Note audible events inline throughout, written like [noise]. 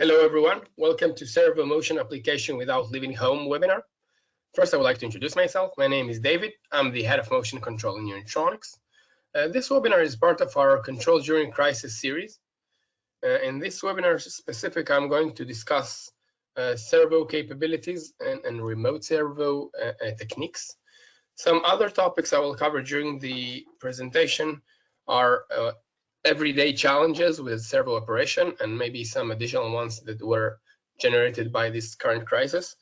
Hello, everyone. Welcome to Servo Motion Application Without Leaving Home webinar. First, I would like to introduce myself. My name is David. I'm the head of motion control in Unitronics. Uh, this webinar is part of our Control During Crisis series. Uh, in this webinar specific, I'm going to discuss uh, servo capabilities and, and remote servo uh, uh, techniques. Some other topics I will cover during the presentation are uh, everyday challenges with servo operation and maybe some additional ones that were generated by this current crisis.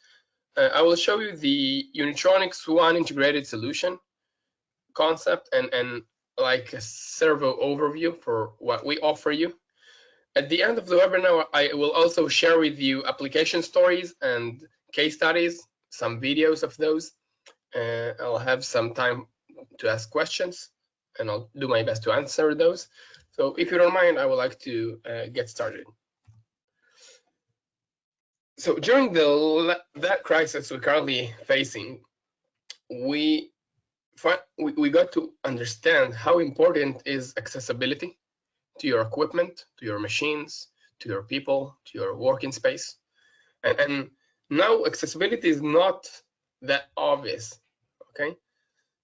Uh, I will show you the Unitronics One integrated solution concept and, and like a servo overview for what we offer you. At the end of the webinar, I will also share with you application stories and case studies, some videos of those. Uh, I'll have some time to ask questions and I'll do my best to answer those. So if you don't mind, I would like to uh, get started. So during the that crisis we're currently facing, we we, got to understand how important is accessibility to your equipment, to your machines, to your people, to your working space. And, and now accessibility is not that obvious, okay?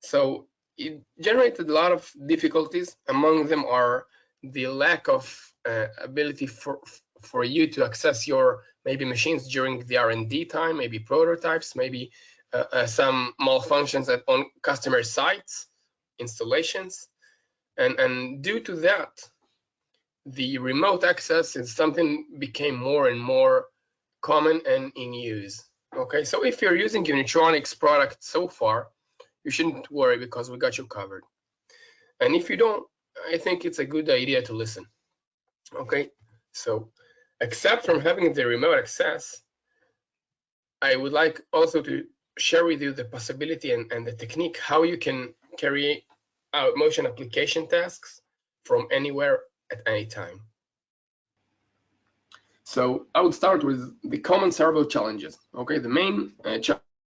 So it generated a lot of difficulties. Among them are the lack of uh, ability for for you to access your maybe machines during the R&D time, maybe prototypes, maybe uh, uh, some malfunctions at on customer sites, installations, and and due to that, the remote access is something became more and more common and in use. Okay, so if you're using Unitronics product so far, you shouldn't worry because we got you covered. And if you don't, I think it's a good idea to listen. Okay, so except from having the remote access, I would like also to share with you the possibility and, and the technique how you can carry out motion application tasks from anywhere at any time. So I would start with the common servo challenges. Okay, the main uh,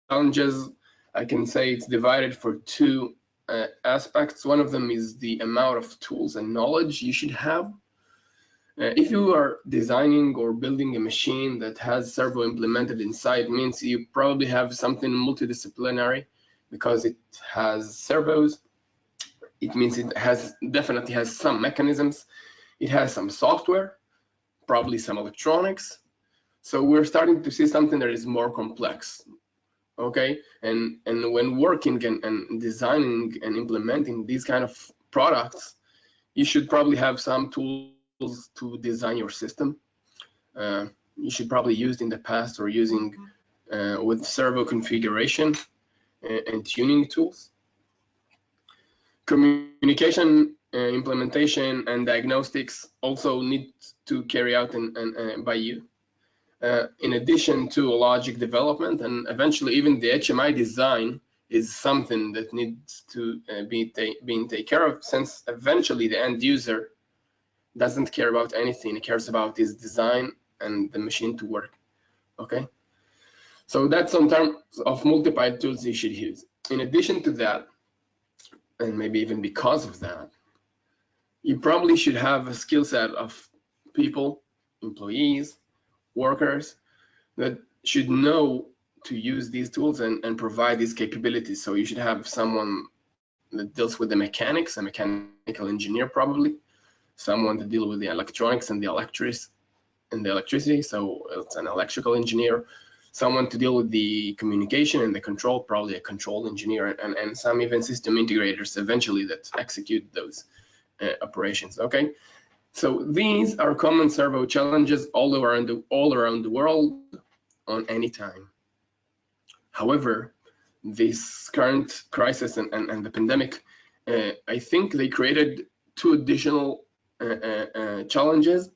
challenges I can say it's divided for two uh, aspects. One of them is the amount of tools and knowledge you should have. Uh, if you are designing or building a machine that has servo implemented inside, means you probably have something multidisciplinary because it has servos. It means it has definitely has some mechanisms. It has some software, probably some electronics. So we're starting to see something that is more complex okay? And and when working and, and designing and implementing these kind of products you should probably have some tools to design your system. Uh, you should probably use in the past or using uh, with servo configuration and, and, tuning tools. Communication uh, implementation and diagnostics also need to carry out in, in, uh, by you uh, in addition to logic development and eventually even the HMI design is something that needs to uh, be ta being taken care of since eventually the end user doesn't care about anything. He cares about his design and the machine to work. Okay. So that's some terms of multiple tools you should use. In addition to that, and maybe even because of that, you probably should have a skill set of people, employees, workers that should know to use these tools and, and provide these capabilities. So you should have someone that deals with the mechanics, a mechanical engineer probably, someone to deal with the electronics and the electric and the electricity. So it's an electrical engineer, someone to deal with the communication and the control, probably a control engineer, and, and some even system integrators eventually that execute those uh, operations. Okay, so these are common servo challenges all around the, all around the world on any time. However, this current crisis and, and, and the pandemic, uh, I think they created two additional uh, uh, uh challenges.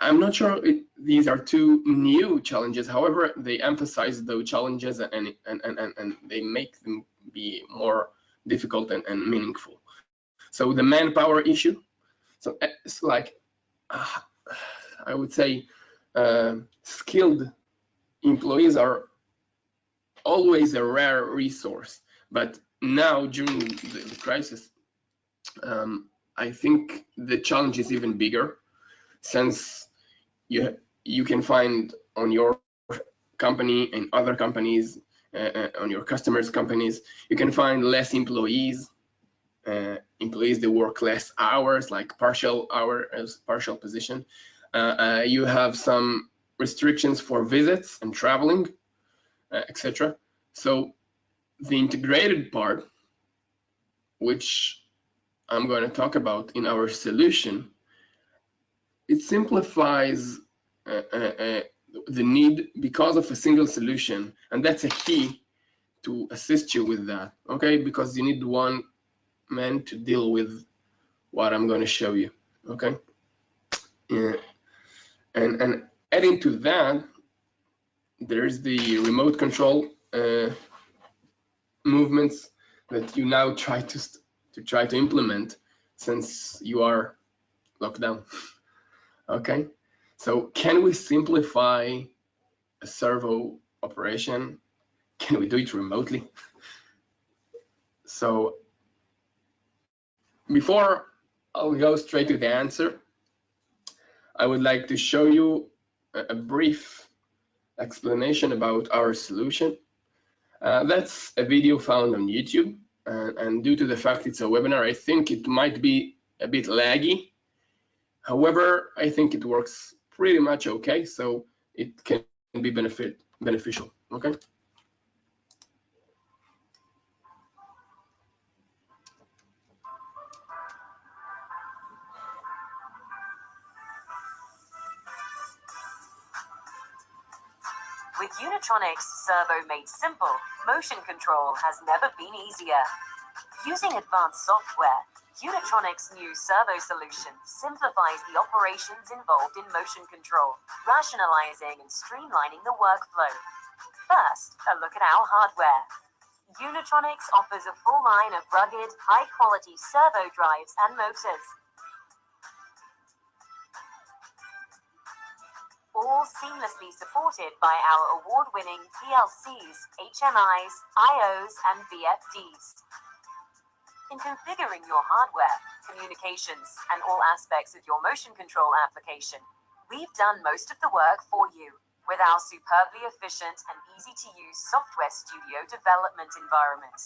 I'm not sure it, these are two new challenges. However, they emphasize those challenges and, and, and, and, they make them be more difficult and, and meaningful. So the manpower issue, so it's like, uh, I would say, uh, skilled employees are always a rare resource. But now during the, the crisis, um, I think the challenge is even bigger since you you can find on your company and other companies, uh, uh, on your customers' companies, you can find less employees, employees they work less hours, like partial hour partial position. Uh, uh, you have some restrictions for visits and traveling, uh, etc. So the integrated part, which I'm going to talk about in our solution, it simplifies uh, uh, uh, the need because of a single solution, and that's a key to assist you with that, okay? Because you need one man to deal with what I'm going to show you, okay? Yeah. And, and adding to that, there's the remote control uh, movements that you now try to to try to implement since you are locked down. [laughs] okay, so can we simplify a servo operation? Can we do it remotely? [laughs] so before I'll go straight to the answer, I would like to show you a brief explanation about our solution. Uh, that's a video found on YouTube and, and due to the fact it's a webinar, I think it might be a bit laggy. However, I think it works pretty much okay, so it can be benefit beneficial, okay? Unitronics Servo made simple, motion control has never been easier. Using advanced software, Unitronics' new servo solution simplifies the operations involved in motion control, rationalizing and streamlining the workflow. First, a look at our hardware. Unitronics offers a full line of rugged, high-quality servo drives and motors. All seamlessly supported by our award-winning PLCs, HMIs, IOs, and VFDs. In configuring your hardware, communications, and all aspects of your motion control application, we've done most of the work for you with our superbly efficient and easy-to-use software studio development environment.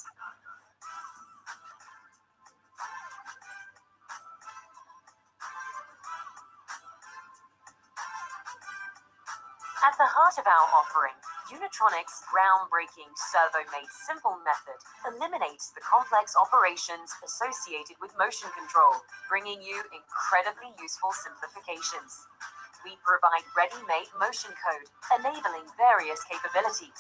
At the heart of our offering, Unitronics' groundbreaking servo-made simple method eliminates the complex operations associated with motion control, bringing you incredibly useful simplifications. We provide ready-made motion code, enabling various capabilities.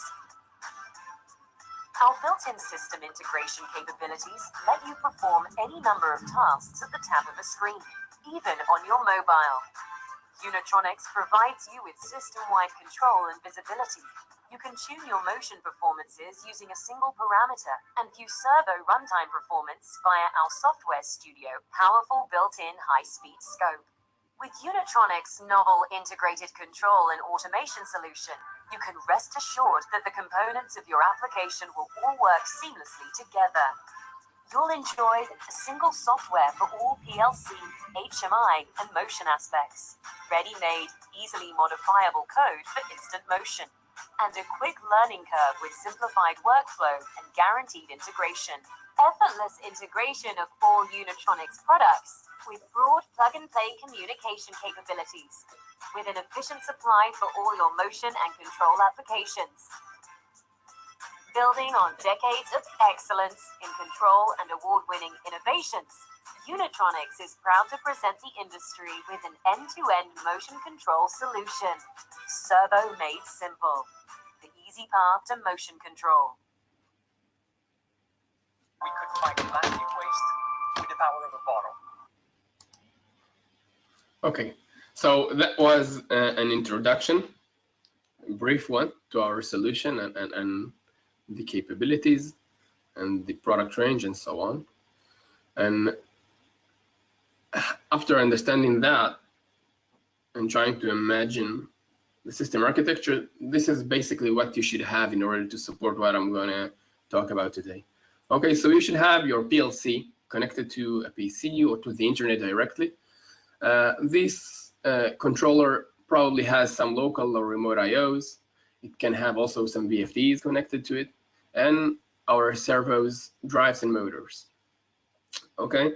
Our built-in system integration capabilities let you perform any number of tasks at the tap of a screen, even on your mobile. Unitronics provides you with system-wide control and visibility. You can tune your motion performances using a single parameter and view servo runtime performance via our software studio powerful built-in high-speed scope. With Unitronics' novel integrated control and automation solution, you can rest assured that the components of your application will all work seamlessly together. You'll enjoy a single software for all PLC, HMI, and motion aspects, ready-made, easily modifiable code for instant motion, and a quick learning curve with simplified workflow and guaranteed integration. Effortless integration of all Unitronics products with broad plug-and-play communication capabilities, with an efficient supply for all your motion and control applications building on decades of excellence in control and award-winning innovations, Unitronics is proud to present the industry with an end-to-end motion control solution. Servo made simple. The easy path to motion control. We could find plastic waste with the power of a bottle. Okay, so that was uh, an introduction, a brief one to our solution and, and, and the capabilities and the product range and so on. And after understanding that and trying to imagine the system architecture, this is basically what you should have in order to support what I'm going to talk about today. Okay, so you should have your PLC connected to a PC or to the internet directly. Uh, this uh, controller probably has some local or remote IOs. It can have also some VFDs connected to it and our servos, drives and motors. Okay,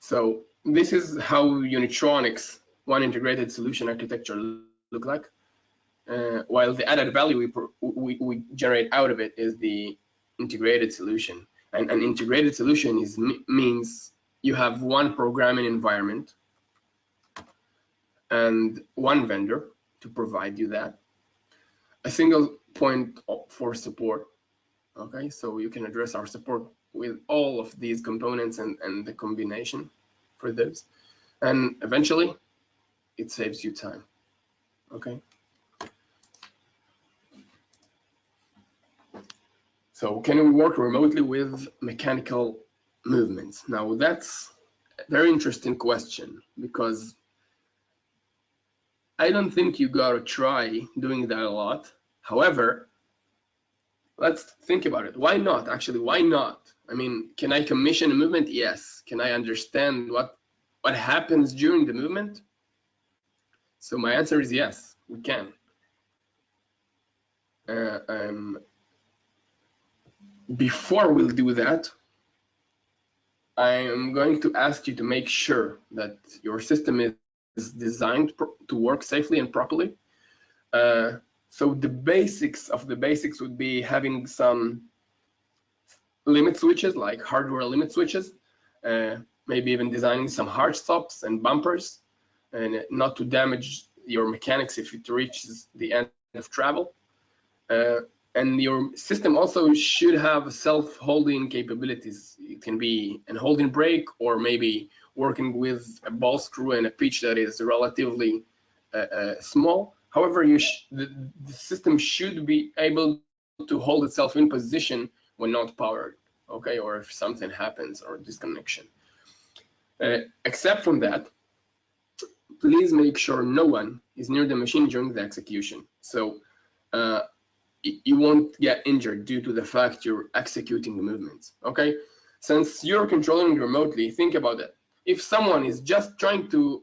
so this is how Unitronics one integrated solution architecture look like. Uh, while the added value we, we, we, generate out of it is the integrated solution. And an integrated solution is means you have one programming environment and one vendor to provide you that. A single point for support. Okay, so you can address our support with all of these components and, and the combination for those. And eventually, it saves you time. Okay. So can we work remotely with mechanical movements? Now that's a very interesting question because I don't think you gotta try doing that a lot. However, let's think about it. Why not? Actually, why not? I mean, can I commission a movement? Yes. Can I understand what what happens during the movement? So my answer is yes, we can. Uh, um, before we'll do that, I am going to ask you to make sure that your system is designed to work safely and properly. Uh, so the basics of the basics would be having some limit switches, like hardware limit switches, uh, maybe even designing some hard stops and bumpers, and not to damage your mechanics if it reaches the end of travel. Uh, and your system also should have self-holding capabilities. It can be an holding brake or maybe working with a ball screw and a pitch that is relatively uh, uh, small. However, the, the, system should be able to hold itself in position when not powered, okay, or if something happens or disconnection. Uh, except from that, please make sure no one is near the machine during the execution. So uh, you won't get injured due to the fact you're executing the movements, okay? Since you're controlling remotely, think about it. If someone is just trying to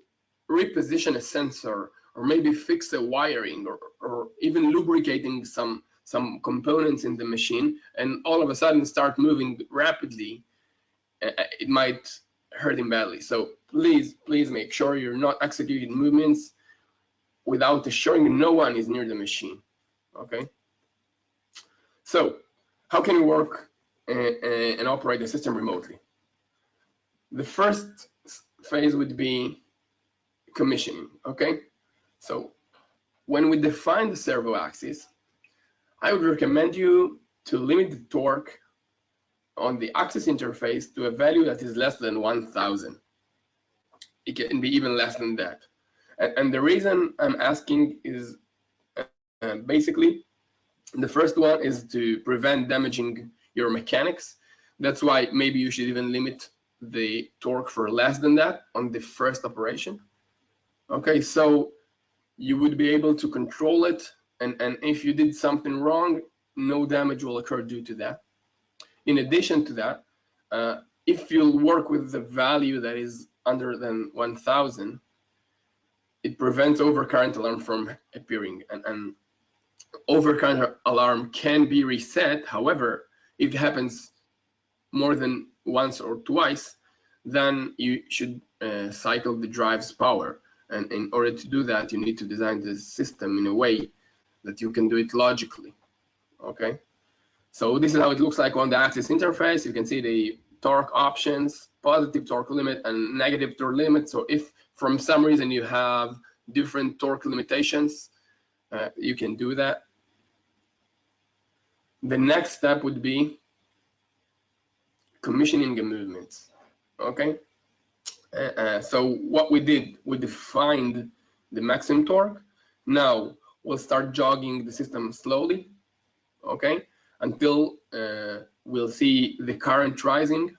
reposition a sensor or maybe fix a wiring or, or even lubricating some some components in the machine and all of a sudden start moving rapidly, uh, uh it might hurt him badly. So please, please make sure you're not executing movements without assuring no one is near the machine, okay? So how can you work and, and operate the system remotely? The first phase would be commissioning, okay? So when we define the servo axis, I would recommend you to limit the torque on the axis interface to a value that is less than 1000. It can be even less than that. And, and the reason I'm asking is uh, basically the first one is to prevent damaging your mechanics. That's why maybe you should even limit the torque for less than that on the first operation. Okay, so you would be able to control it and, and if you did something wrong, no damage will occur due to that. In addition to that, uh, if you work with the value that is under than 1000, it prevents overcurrent alarm from appearing. And, and overcurrent alarm can be reset. However, if it happens more than once or twice, then you should uh, cycle the drive's power. And in order to do that, you need to design the system in a way that you can do it logically. Okay. So this is how it looks like on the axis interface. You can see the torque options, positive torque limit and negative torque limit. So if from some reason you have different torque limitations, uh, you can do that. The next step would be commissioning the movements. Okay. Uh, uh, so what we did, we defined the maximum torque. Now we'll start jogging the system slowly. Okay until uh, we'll see the current rising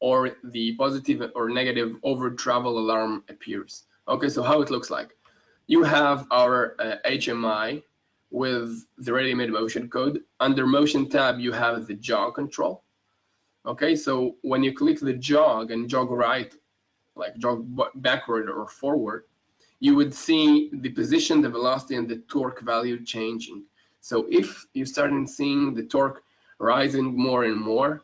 or the positive or negative over travel alarm appears. Okay, so how it looks like. You have our uh, HMI with the ready-made motion code. Under motion tab, you have the jog control. Okay, so when you click the jog and jog right, like jog backward or forward, you would see the position, the velocity, and the torque value changing. So if you start seeing the torque rising more and more,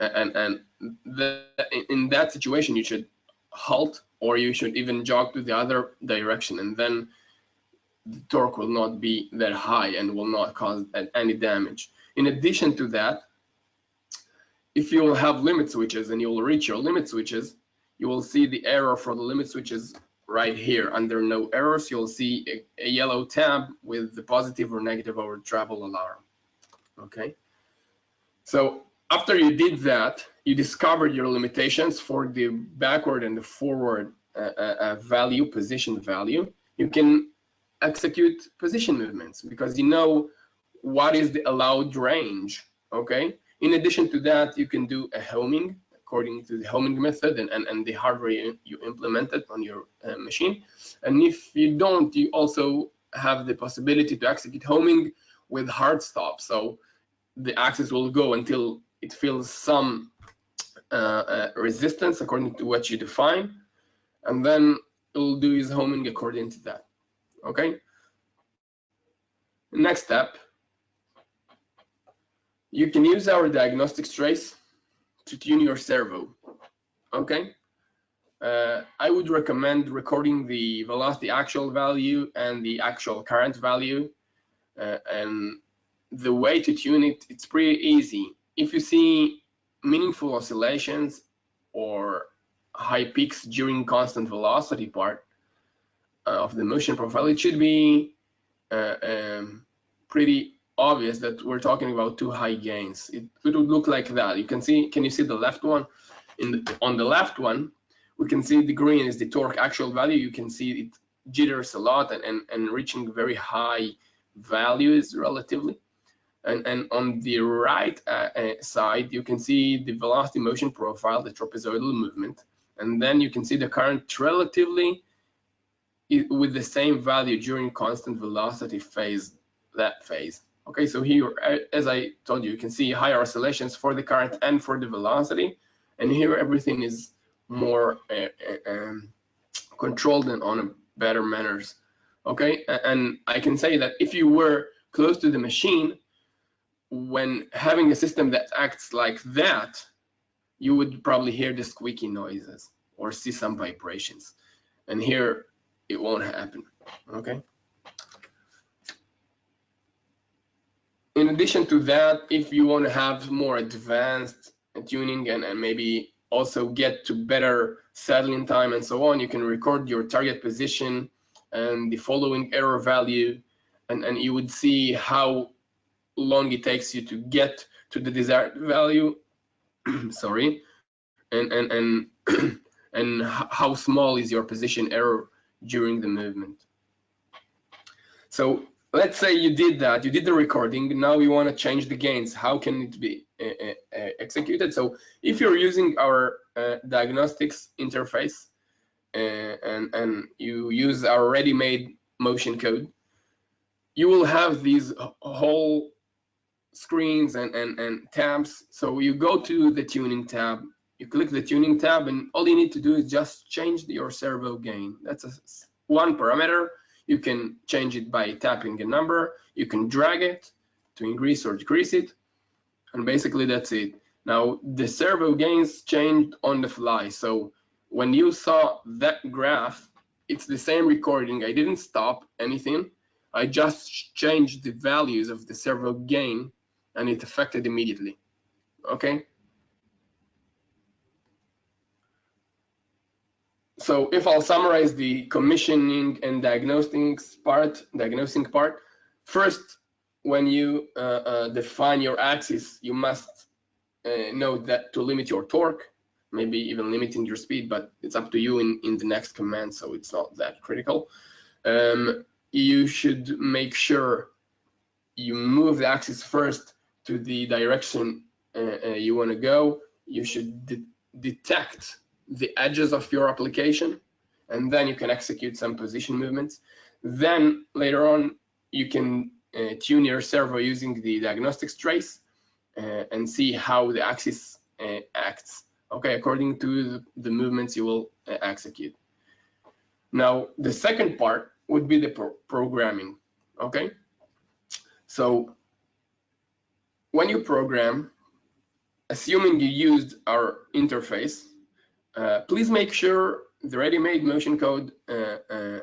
and, and the, in that situation, you should halt or you should even jog to the other direction and then the torque will not be that high and will not cause any damage. In addition to that, if you will have limit switches and you will reach your limit switches, you will see the error for the limit switches right here. Under no errors, you'll see a, a yellow tab with the positive or negative over travel alarm. Okay. So after you did that, you discovered your limitations for the backward and the forward uh, uh, uh, value, position value. You can execute position movements because you know what is the allowed range. Okay. In addition to that, you can do a homing according to the homing method and, and, and the hardware you, you implemented on your uh, machine. And if you don't, you also have the possibility to execute homing with hard stop. So the axis will go until it feels some uh, uh, resistance according to what you define, and then it will do his homing according to that. Okay. Next step, you can use our diagnostics trace to tune your servo. Okay. Uh, I would recommend recording the velocity actual value and the actual current value. Uh, and the way to tune it, it's pretty easy. If you see meaningful oscillations or high peaks during constant velocity part uh, of the motion profile, it should be uh, um, pretty obvious that we're talking about too high gains. It, it, would look like that. You can see, can you see the left one? In the, on the left one, we can see the green is the torque actual value. You can see it jitters a lot and, and, and reaching very high values relatively. And, and on the right uh, uh, side, you can see the velocity motion profile, the trapezoidal movement. And then you can see the current relatively with the same value during constant velocity phase, that phase. Okay, so here, uh, as I told you, you can see higher oscillations for the current and for the velocity. And here everything is more uh, uh, um, controlled and on a better manners. Okay, and I can say that if you were close to the machine, when having a system that acts like that, you would probably hear the squeaky noises or see some vibrations. And here it won't happen, okay? In addition to that, if you want to have more advanced tuning and, and maybe also get to better settling time and so on, you can record your target position and the following error value, and, and you would see how long it takes you to get to the desired value. [clears throat] Sorry. And and and [clears throat] and how small is your position error during the movement. So let's say you did that you did the recording now you want to change the gains how can it be uh, executed so if you're using our uh, diagnostics interface and and you use our ready-made motion code you will have these whole screens and, and, and tabs. So you go to the tuning tab, you click the tuning tab, and all you need to do is just change your servo gain. That's a, one parameter. You can change it by tapping a number. You can drag it to increase or decrease it. And basically that's it. Now the servo gains changed on the fly. So when you saw that graph, it's the same recording. I didn't stop anything. I just changed the values of the servo gain and it affected immediately. Okay. So if I'll summarize the commissioning and diagnosing part, diagnosing part, first, when you uh, uh, define your axis, you must uh, know that to limit your torque, maybe even limiting your speed, but it's up to you in, in the next command, so it's not that critical. Um, you should make sure you move the axis first to the direction uh, uh, you want to go, you should de detect the edges of your application, and then you can execute some position movements. Then later on, you can uh, tune your servo using the diagnostics trace uh, and see how the axis uh, acts, okay, according to the, movements you will uh, execute. Now, the second part would be the pro programming, okay? So when you program, assuming you used our interface, uh, please make sure the ready-made motion code uh, uh,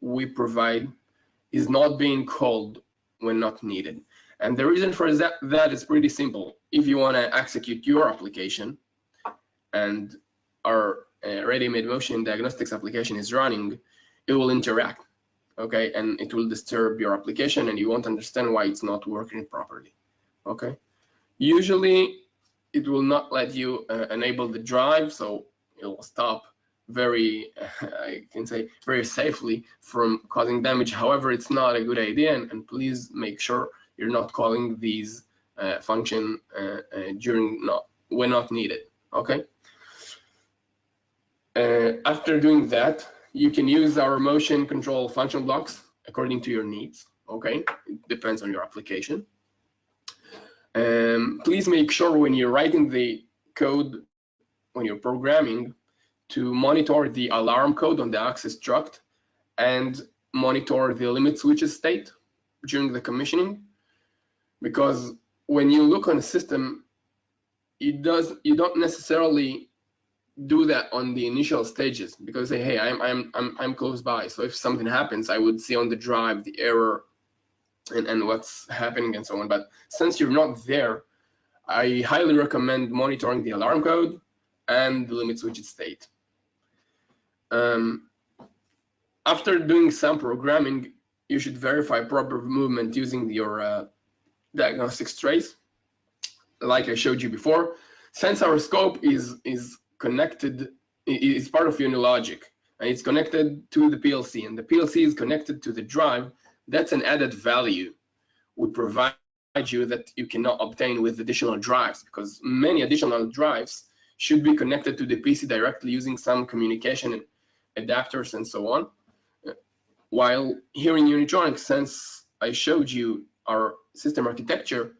we provide is not being called when not needed. And the reason for that, that is pretty simple. If you want to execute your application and our uh, ready-made motion diagnostics application is running, it will interact, okay? And it will disturb your application and you won't understand why it's not working properly, okay? Usually, it will not let you uh, enable the drive, so it will stop very, [laughs] I can say, very safely from causing damage. However, it's not a good idea, and, and please make sure you're not calling these uh, function uh, uh, during not when not needed. Okay. Uh, after doing that, you can use our motion control function blocks according to your needs. Okay, it depends on your application. Um, please make sure when you're writing the code, when you're programming, to monitor the alarm code on the axis struct and monitor the limit switches state during the commissioning. Because when you look on a system, it does you don't necessarily do that on the initial stages because say, hey, I'm I'm I'm I'm close by. So if something happens, I would see on the drive the error and, and what's happening and so on. But since you're not there, I highly recommend monitoring the alarm code and the limit switch state. Um, after doing some programming, you should verify proper movement using your uh, diagnostics trace. Like I showed you before, since our scope is, is connected, it's part of Unilogic, and it's connected to the PLC, and the PLC is connected to the drive, that's an added value we provide you that you cannot obtain with additional drives, because many additional drives should be connected to the PC directly using some communication adapters and so on. While here in Unitronics, since I showed you our system architecture,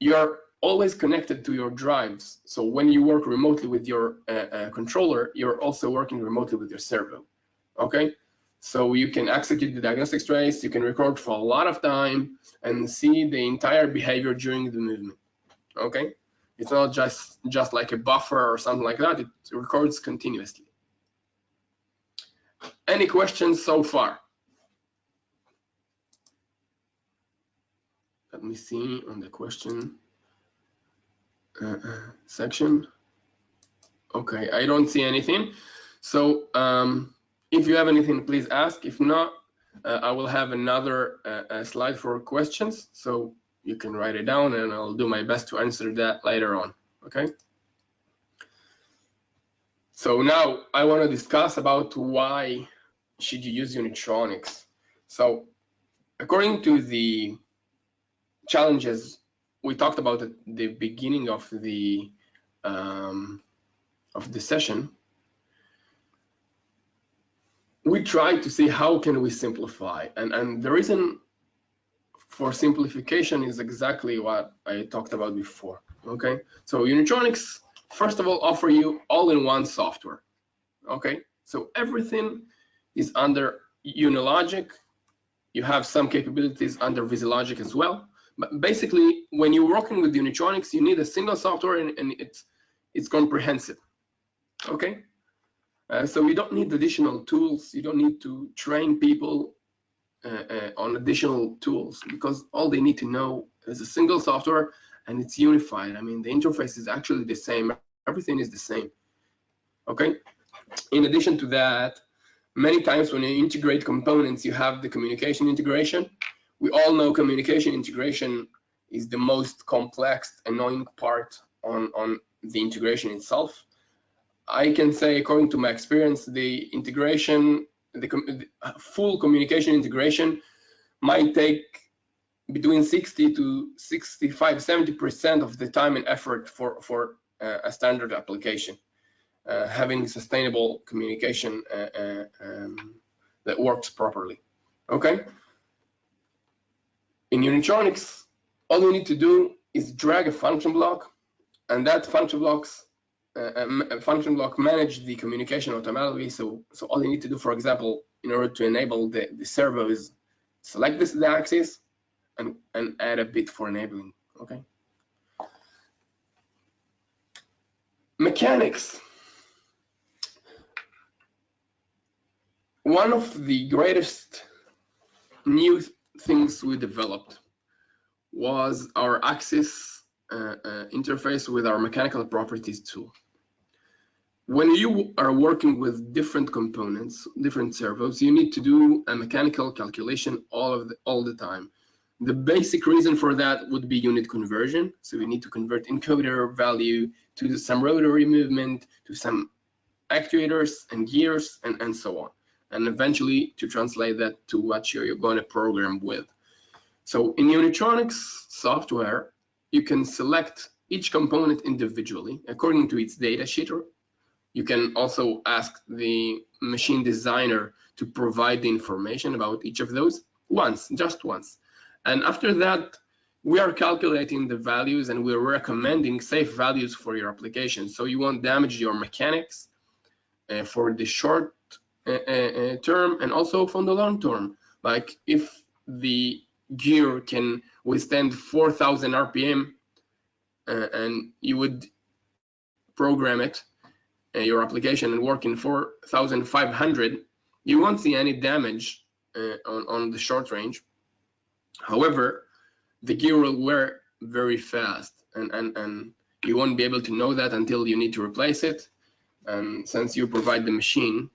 you're always connected to your drives. So when you work remotely with your uh, uh, controller, you're also working remotely with your servo. Okay, so you can execute the diagnostics trace, you can record for a lot of time and see the entire behavior during the movement. Okay, it's not just just like a buffer or something like that. It records continuously. Any questions so far? Let me see on the question uh, section. Okay, I don't see anything. So um, if you have anything, please ask. If not, uh, I will have another uh, slide for questions. So you can write it down and I'll do my best to answer that later on. Okay. So now I want to discuss about why should you use Unitronics. So according to the challenges we talked about at the beginning of the um, of the session, we try to see how can we simplify and and the reason for simplification is exactly what I talked about before okay? So Unitronics first of all offer you all-in-one software okay? So everything is under Unilogic. You have some capabilities under VisiLogic as well. But basically when you're working with Unitronics you need a single software and, and it's it's comprehensive okay? Uh, so you don't need additional tools. You don't need to train people Uh, uh, on additional tools because all they need to know is a single software and it's unified. I mean, the interface is actually the same. Everything is the same. Okay. In addition to that, many times when you integrate components, you have the communication integration. We all know communication integration is the most complex, annoying part on, on the integration itself. I can say, according to my experience, the integration, the, the full communication integration might take between 60 to 65, 70% of the time and effort for, for uh, a standard application. Uh, having sustainable communication uh, uh um, that works properly. Okay. In Unitronics, all you need to do is drag a function block, and that function blocks a, a function block manage the communication automatically. So, so all you need to do, for example, in order to enable the, the servo is select this the axis and, and add a bit for enabling, okay? Mechanics. One of the greatest new things we developed was our axis uh, uh, interface with our mechanical properties tool. When you are working with different components, different servos, you need to do a mechanical calculation all of the, all the time. The basic reason for that would be unit conversion. So we need to convert encoder value to some rotary movement, to some actuators and gears, and, and so on. And eventually to translate that to what you're going to program with. So in Unitronics software, you can select each component individually according to its data sheet you can also ask the machine designer to provide the information about each of those once, just once. And after that, we are calculating the values and we're recommending safe values for your application. So you won't damage your mechanics uh, for the short uh, uh, uh term and also from the long term. Like if the gear can withstand 4,000 RPM uh, and you would program it uh, your application and work in 4,500, you won't see any damage uh, on, on the short range. However, the gear will wear very fast and, and, and you won't be able to know that until you need to replace it. And since you provide the machine,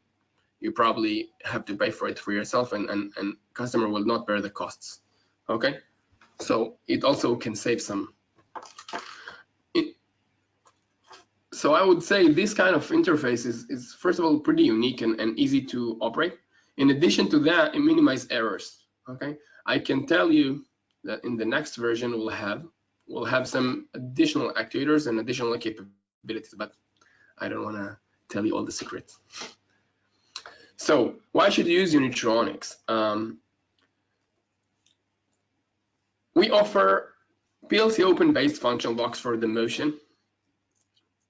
you probably have to pay for it for yourself and, and, and customer will not bear the costs. Okay, so it also can save some so I would say this kind of interface is, is first of all pretty unique and, and easy to operate. In addition to that, it minimizes errors. Okay, I can tell you that in the next version we'll have we'll have some additional actuators and additional capabilities, but I don't want to tell you all the secrets. So why should you use Unitronics? Um, we offer PLC open-based function blocks for the motion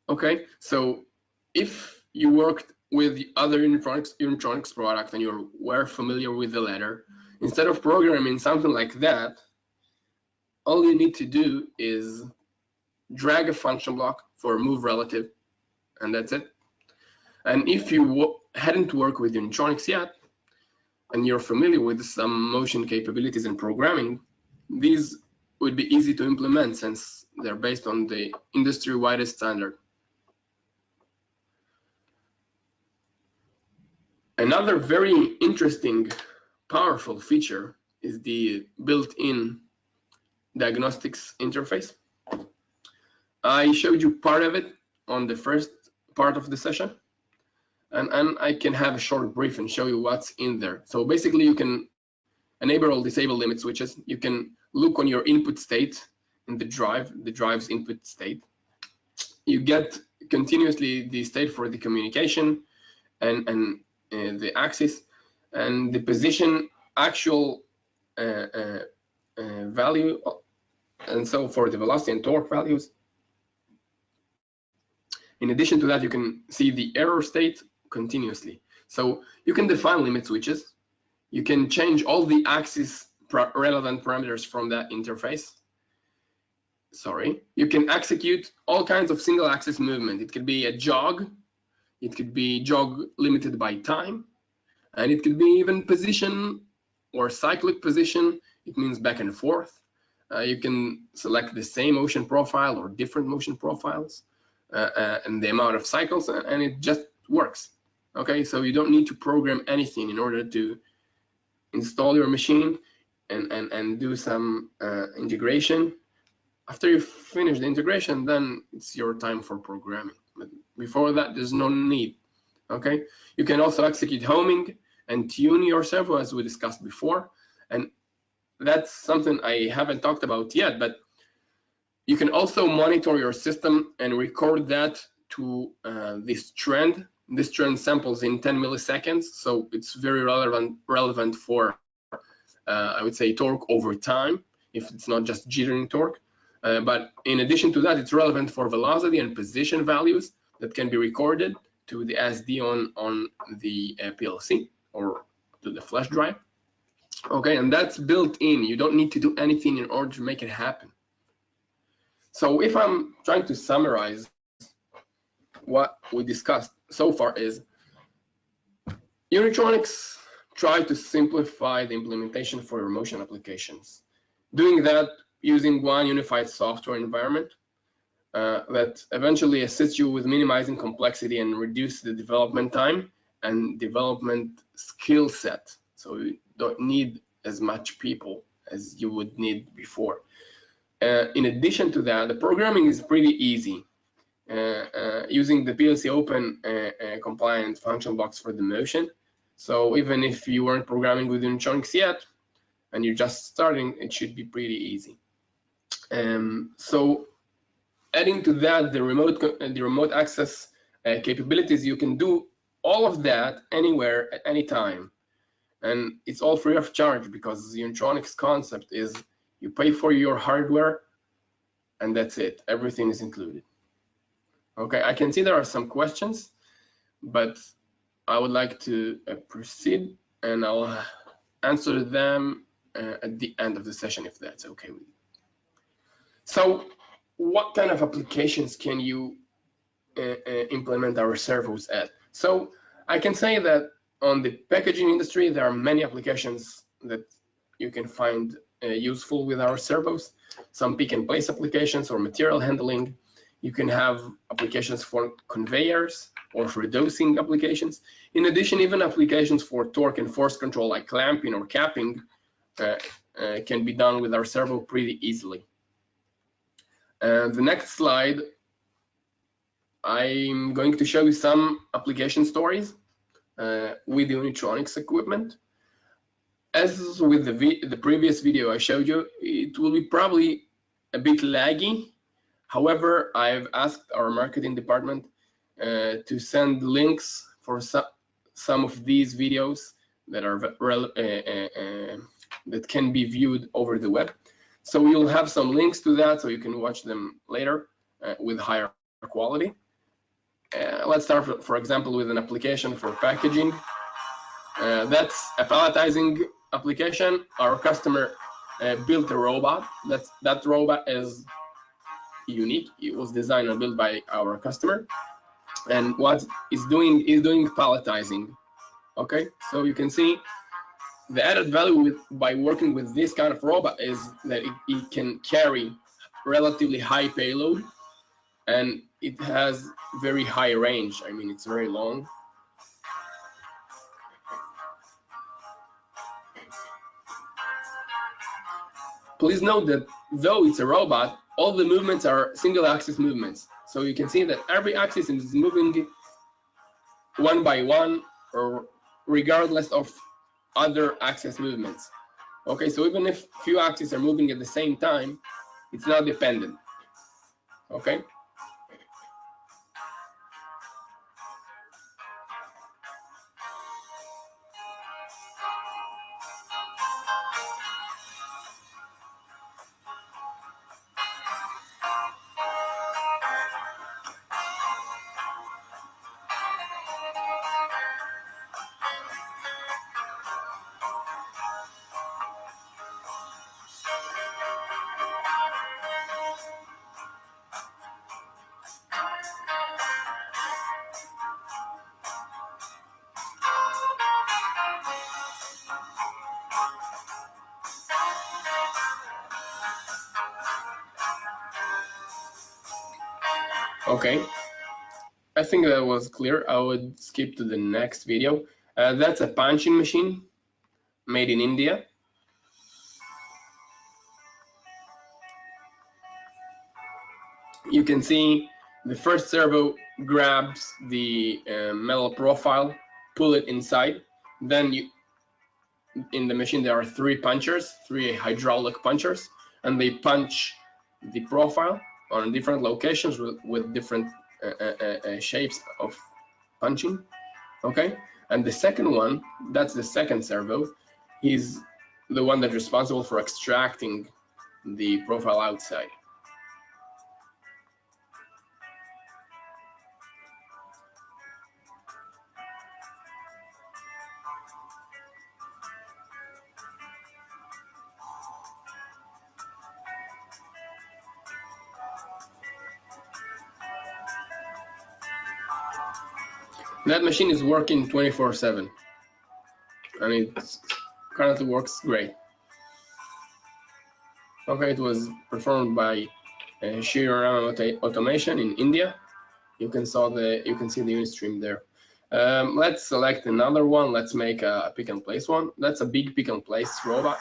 Okay, so if you worked with the other Unitronics, Unitronics product and you were familiar with the ladder, instead of programming something like that, all you need to do is drag a function block for move relative, and that's it. And if you hadn't worked with Unitronics yet, and you're familiar with some motion capabilities and programming, these would be easy to implement since they're based on the industry-wide standard. Another very interesting, powerful feature is the built-in diagnostics interface. I showed you part of it on the first part of the session, and, and I can have a short brief and show you what's in there. So basically you can enable or disable limit switches. You can look on your input state in the drive, the drive's input state. You get continuously the state for the communication and, and the axis and the position actual uh, uh, value and so for the velocity and torque values. In addition to that, you can see the error state continuously. So you can define limit switches. You can change all the axis relevant parameters from that interface. Sorry, you can execute all kinds of single axis movement. It could be a jog it could be jog limited by time, and it could be even position or cyclic position. It means back and forth. Uh, you can select the same motion profile or different motion profiles uh, uh, and the amount of cycles, and it just works. Okay, so you don't need to program anything in order to install your machine and, and, and do some uh, integration. After you finish the integration, then it's your time for programming. Before that, there's no need. Okay. You can also execute homing and tune your servo as we discussed before. And that's something I haven't talked about yet, but you can also monitor your system and record that to uh, this trend. This trend samples in 10 milliseconds, so it's very relevant relevant for, uh, I would say, torque over time, if it's not just jittering torque. Uh, but in addition to that, it's relevant for velocity and position values that can be recorded to the SD on, on the uh, PLC or to the flash drive. Okay, and that's built in. You don't need to do anything in order to make it happen. So if I'm trying to summarize what we discussed so far is Unitronics try to simplify the implementation for your motion applications. Doing that using one unified software environment uh, that eventually assists you with minimizing complexity and reduce the development time and development skill set. So you don't need as much people as you would need before. Uh, in addition to that, the programming is pretty easy. Uh, uh, using the PLC Open uh, uh, compliant function blocks for the motion. So even if you weren't programming with Unitronics yet, and you're just starting, it should be pretty easy. Um, so adding to that the remote the remote access uh, capabilities, you can do all of that anywhere at any time. And it's all free of charge because the Unitronics concept is you pay for your hardware and that's it. Everything is included. Okay, I can see there are some questions, but I would like to uh, proceed and I'll answer them uh, at the end of the session if that's okay with you. So what kind of applications can you uh, uh implement our servos at? So I can say that on the packaging industry, there are many applications that you can find uh, useful with our servos. Some pick and place applications or material handling. You can have applications for conveyors or for dosing applications. In addition, even applications for torque and force control like clamping or capping uh, uh, can be done with our servo pretty easily. Uh, the next slide, I'm going to show you some application stories uh, with the Unitronics equipment. As with the, the previous video I showed you, it will be probably a bit laggy. However, I've asked our marketing department uh, to send links for some, some of these videos that are uh, uh, uh, that can be viewed over the web. So you'll have some links to that so you can watch them later uh, with higher quality. Uh, let's start, for, for, example, with an application for packaging. Uh, that's a palletizing application. Our customer uh, built a robot. That's, that robot is unique. It was designed and built by our customer. And what it's doing is doing palletizing. Okay, so you can see the added value with by working with this kind of robot is that it, it can carry relatively high payload and it has very high range. I mean, it's very long. Please note that though it's a robot, all the movements are single axis movements. So you can see that every axis is moving one by one or regardless of other axis movements. Okay, so even if few axes are moving at the same time, it's not dependent. Okay. Okay, I think that was clear. I would skip to the next video. Uh, that's a punching machine made in India. You can see the first servo grabs the uh, metal profile, pull it inside. Then you, in the machine, there are three punchers, three hydraulic punchers, and they punch the profile on different locations with, with different uh, uh, uh, shapes of punching okay? And the second one that's the second servo is the one that's responsible for extracting the profile outside That machine is working 24 seven and it currently works great. Okay, it was performed by uh, Shriram Auto Automation in India. You can saw the you can see the UniStream there. Um, let's select another one. Let's make a pick and place one. That's a big pick and place robot.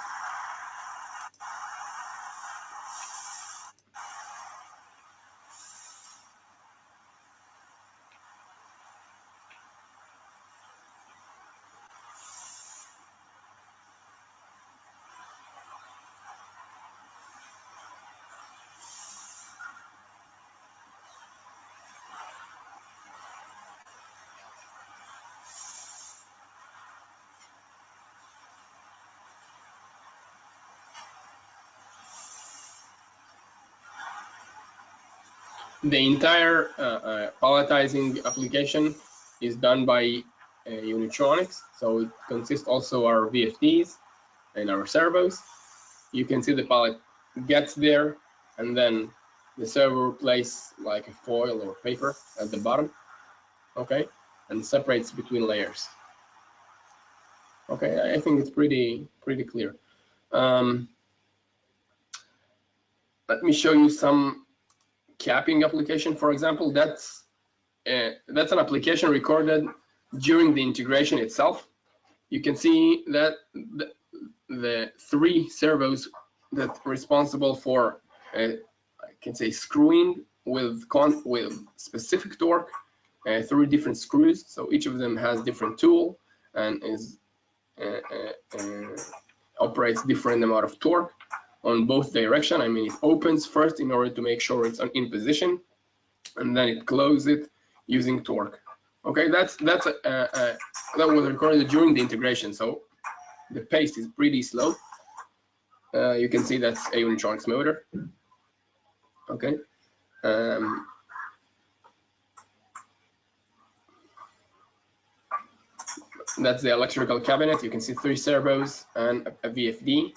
The entire uh, uh, palletizing application is done by uh, Unitronics. So it consists also our VFDs and our servos. You can see the pallet gets there and then the servo places like a foil or paper at the bottom, okay, and separates between layers. Okay, I think it's pretty pretty clear. Um, let me show you some capping application, for example, that's uh, that's an application recorded during the integration itself. You can see that the, the three servos that responsible for, uh, I can say, screwing with con with specific torque uh, through different screws. So each of them has different tool and is uh, uh, uh, operates different amount of torque on both direction. I mean, it opens first in order to make sure it's in position, and then it closes it using torque. Okay, that's that's a, a, that was recorded during the integration, so the pace is pretty slow. Uh, you can see that's a Unitronics motor. Okay. Um, that's the electrical cabinet. You can see three servos and a, a VFD.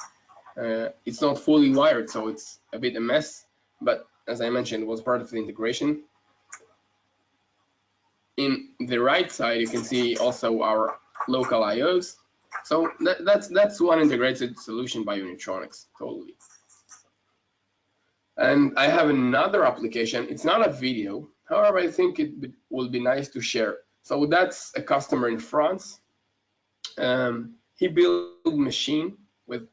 Uh, it's not fully wired, so it's a bit a mess, but as I mentioned, was part of the integration. In the right side, you can see also our local IOs. So that, that's that's one integrated solution by Unitronics, totally. And I have another application. It's not a video. However, I think it will be nice to share. So that's a customer in France. Um, he built a machine with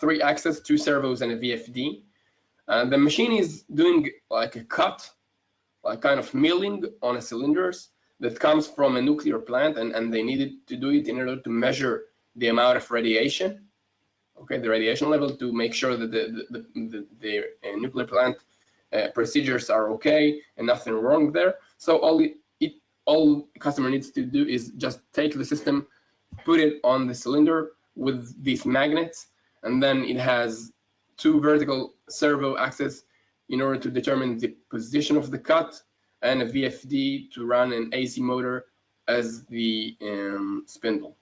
three axes, two servos, and a VFD. And the machine is doing like a cut, like kind of milling on a cylinders that comes from a nuclear plant, and, and they needed to do it in order to measure the amount of radiation, okay, the radiation level to make sure that the, the, the, the uh, nuclear plant uh, procedures are okay and nothing wrong there. So all it, it all customer needs to do is just take the system, put it on the cylinder with these magnets, and then it has two vertical servo axes in order to determine the position of the cut and a VFD to run an AC motor as the um, spindle,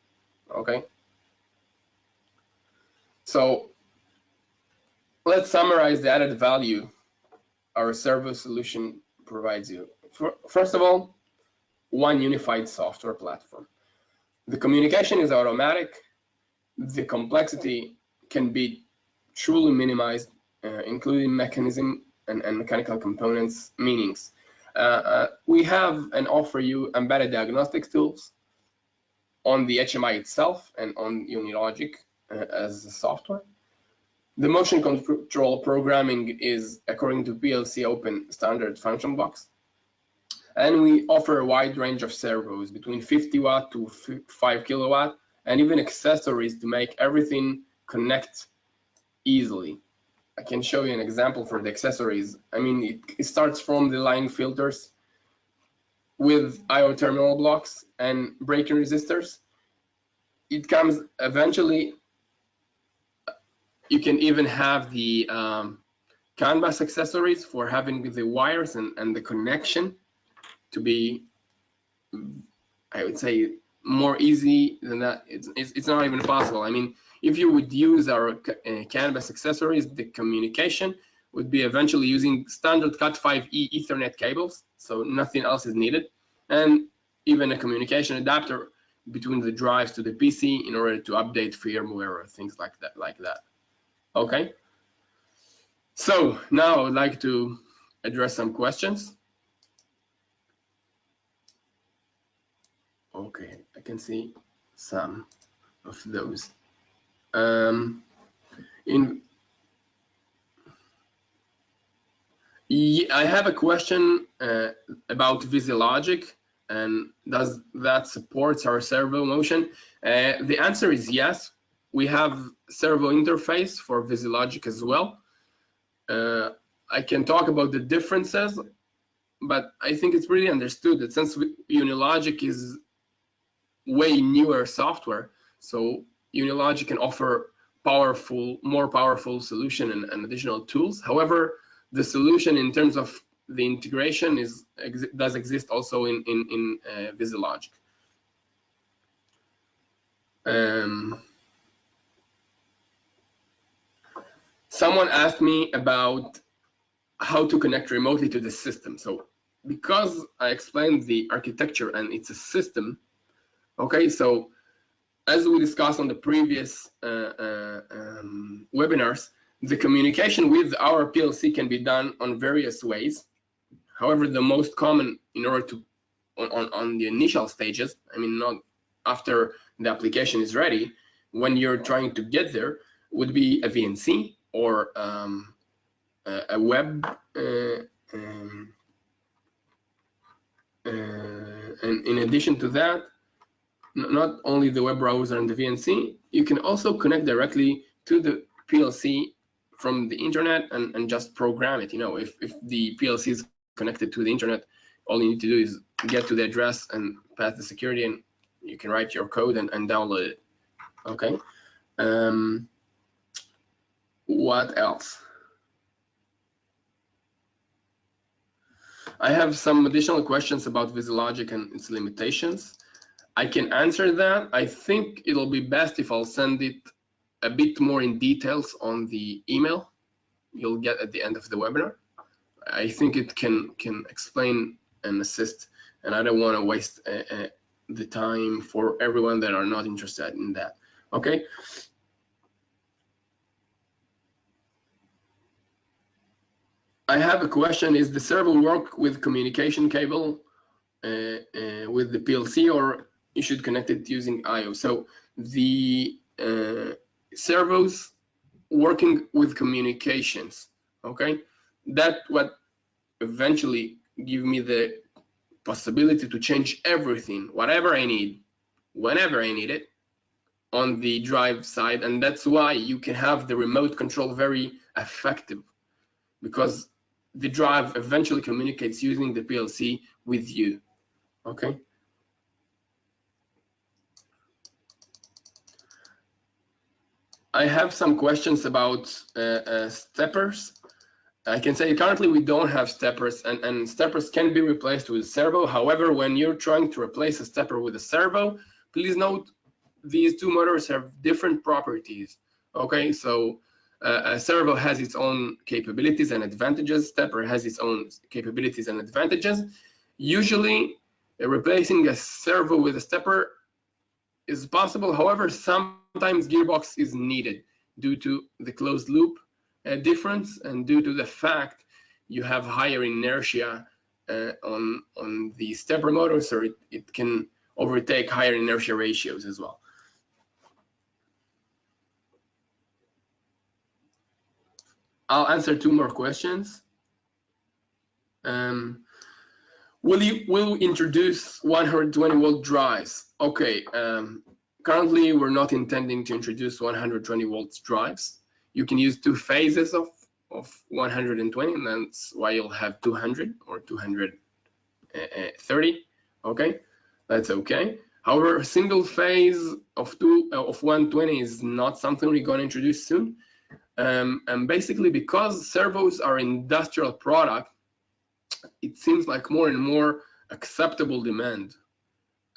okay? So let's summarize the added value our servo solution provides you. First of all, one unified software platform. The communication is automatic. The complexity can be truly minimized, uh, including mechanism and, and, mechanical components meanings. Uh, uh, we have and offer you embedded diagnostics tools on the HMI itself and on Unilogic uh, as a software. The motion control programming is according to PLC Open standard function blocks. And we offer a wide range of servos between 50 watt to 5 kilowatt and even accessories to make everything connect easily. I can show you an example for the accessories. I mean, it, it starts from the line filters with IO terminal blocks and braking resistors. It comes eventually, you can even have the um, CAN bus accessories for having the wires and, and the connection to be, I would say, more easy than that. It's, it's, it's not even possible. I mean, if you would use our uh, CAN accessories, the communication would be eventually using standard Cat5e Ethernet cables, so nothing else is needed. And even a communication adapter between the drives to the PC in order to update firmware or things like that, like that. Okay. So now I'd like to address some questions. Okay, I can see some of those. Um, in I have a question uh, about VisiLogic and does that supports our servo motion? Uh, the answer is yes. We have servo interface for VisiLogic as well. Uh, I can talk about the differences, but I think it's pretty understood that since Unilogic is way newer software, so Unilogic can offer powerful, more powerful solution and, and additional tools. However, the solution in terms of the integration is ex does exist also in in, in uh, VisiLogic. Um, someone asked me about how to connect remotely to the system. So because I explained the architecture and it's a system, okay, so as we discussed on the previous uh, uh, um, webinars, the communication with our PLC can be done on various ways. However, the most common in order to, on, on the initial stages, I mean, not after the application is ready, when you're trying to get there, would be a VNC or um, a, a, web, uh, um, uh, and in addition to that, not only the web browser and the VNC, you can also connect directly to the PLC from the internet and, and just program it. You know, if, if the PLC is connected to the internet, all you need to do is get to the address and pass the security and you can write your code and, and download it. Okay. Um, what else? I have some additional questions about VisiLogic and its limitations. I can answer that. I think it'll be best if I'll send it a bit more in details on the email you'll get at the end of the webinar. I think it can can explain and assist, and I don't want to waste uh, uh, the time for everyone that are not interested in that. Okay. I have a question. Is the server work with communication cable uh, uh, with the PLC or you should connect it using IO? So the uh, servos working with communications okay? That what eventually give me the possibility to change everything whatever i need whenever i need it on the drive side. And that's why you can have the remote control very effective because the drive eventually communicates using the plc with you okay I have some questions about uh, uh, steppers. I can say currently we don't have steppers and, and steppers can be replaced with servo. However, when you're trying to replace a stepper with a servo, please note these two motors have different properties. Okay, so uh, a servo has its own capabilities and advantages. Stepper has its own capabilities and advantages. Usually, replacing a servo with a stepper is possible. However, sometimes gearbox is needed due to the closed loop uh, difference and due to the fact you have higher inertia uh, on on the stepper motor, so it, it can overtake higher inertia ratios as well. I'll answer two more questions. Um, will you will introduce 120 volt drives? Okay, um, currently we're not intending to introduce 120 volts drives. You can use two phases of, of 120 and that's why you'll have 200 or 230, okay? That's okay. However, a single phase of two uh, of 120 is not something we're going to introduce soon. Um, and basically because servos are industrial product, it seems like more and more acceptable demand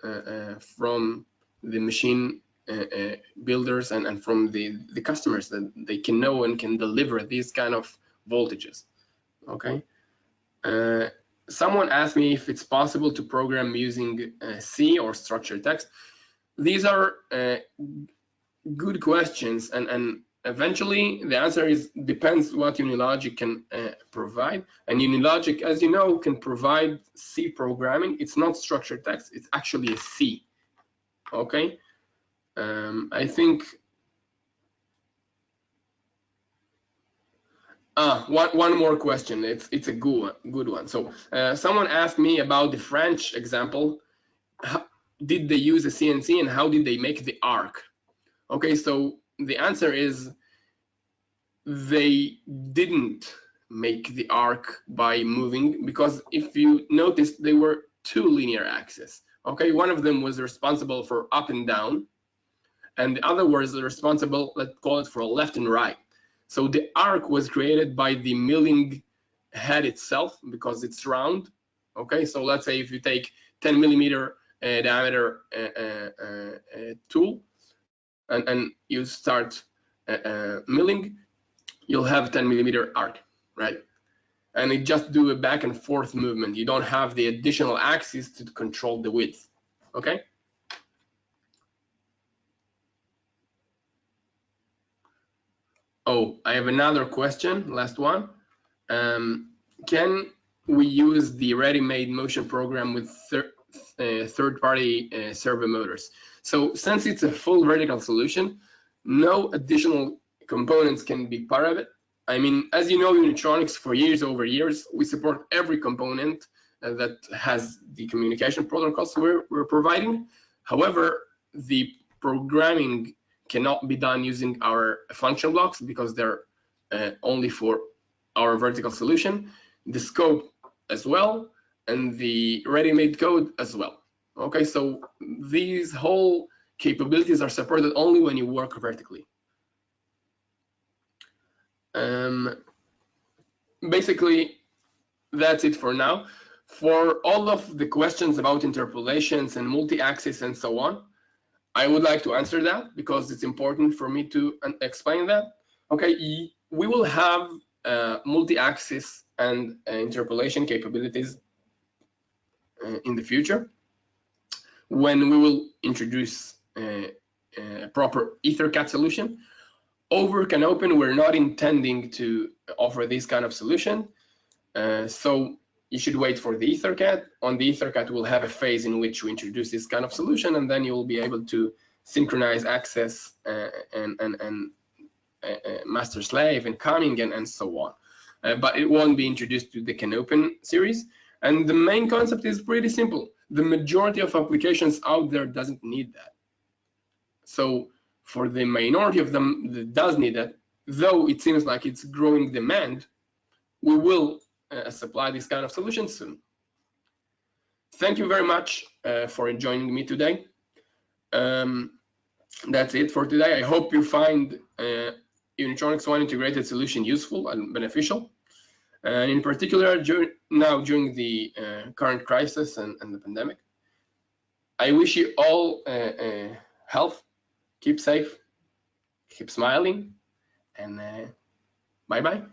uh, uh, from the machine uh, builders and, and from the, the customers that they can know and can deliver these kind of voltages. Okay. someone asked me if it's possible to program using uh, C or structured text. These are uh, good questions, and, and eventually the answer is depends what Unilogic can uh, provide. And Unilogic, as you know, can provide C programming. It's not structured text, it's actually a C. Okay. Um, I think Ah, one, one more question. It's it's a good one, good one. So uh, someone asked me about the French example. How, did they use a CNC and how did they make the arc? Okay, so the answer is they didn't make the arc by moving because if you notice, they were two linear axes. Okay, one of them was responsible for up and down, and the other was responsible, let's call it for left and right. So the arc was created by the milling head itself because it's round. Okay, so let's say if you take 10 millimeter uh, diameter uh, uh, uh tool and, and, you start uh, uh, milling, you'll have 10 millimeter arc, right? And it just do a back and forth movement. You don't have the additional axis to control the width, okay? Oh, I have another question, last one. Um, can we use the ready-made motion program with thir uh, third-party uh, servo motors? So since it's a full vertical solution, no additional components can be part of it. I mean, as you know, Unitronics for years over years, we support every component uh, that has the communication protocols we're, we're providing. However, the programming cannot be done using our function blocks because they're uh, only for our vertical solution, the scope as well, and the ready-made code as well. Okay, so these whole capabilities are supported only when you work vertically. Um, basically, that's it for now. For all of the questions about interpolations and multi-axis and so on, I would like to answer that because it's important for me to explain that. Okay, we will have uh, multi-axis and uh, interpolation capabilities uh, in the future when we will introduce uh, a proper EtherCAT solution. Over CANopen, we're not intending to offer this kind of solution. Uh, so you should wait for the EtherCAT. On the EtherCAT, we'll have a phase in which we introduce this kind of solution, and then you'll be able to synchronize axes uh, and, and, and uh, uh master slave and camming and, and so on. Uh, but it won't be introduced to the CANopen series. And the main concept is pretty simple. The majority of applications out there doesn't need that. So for the minority of them that does need that, though it seems like it's growing demand, we will uh, supply this kind of solution soon. Thank you very much uh, for joining me today. Um, that's it for today. I hope you find uh, Unitronics One integrated solution useful and beneficial. And in particular, now during the uh, current crisis and, and, the pandemic. I wish you all uh, uh, health, keep safe, keep smiling, and uh, bye-bye.